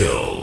kill.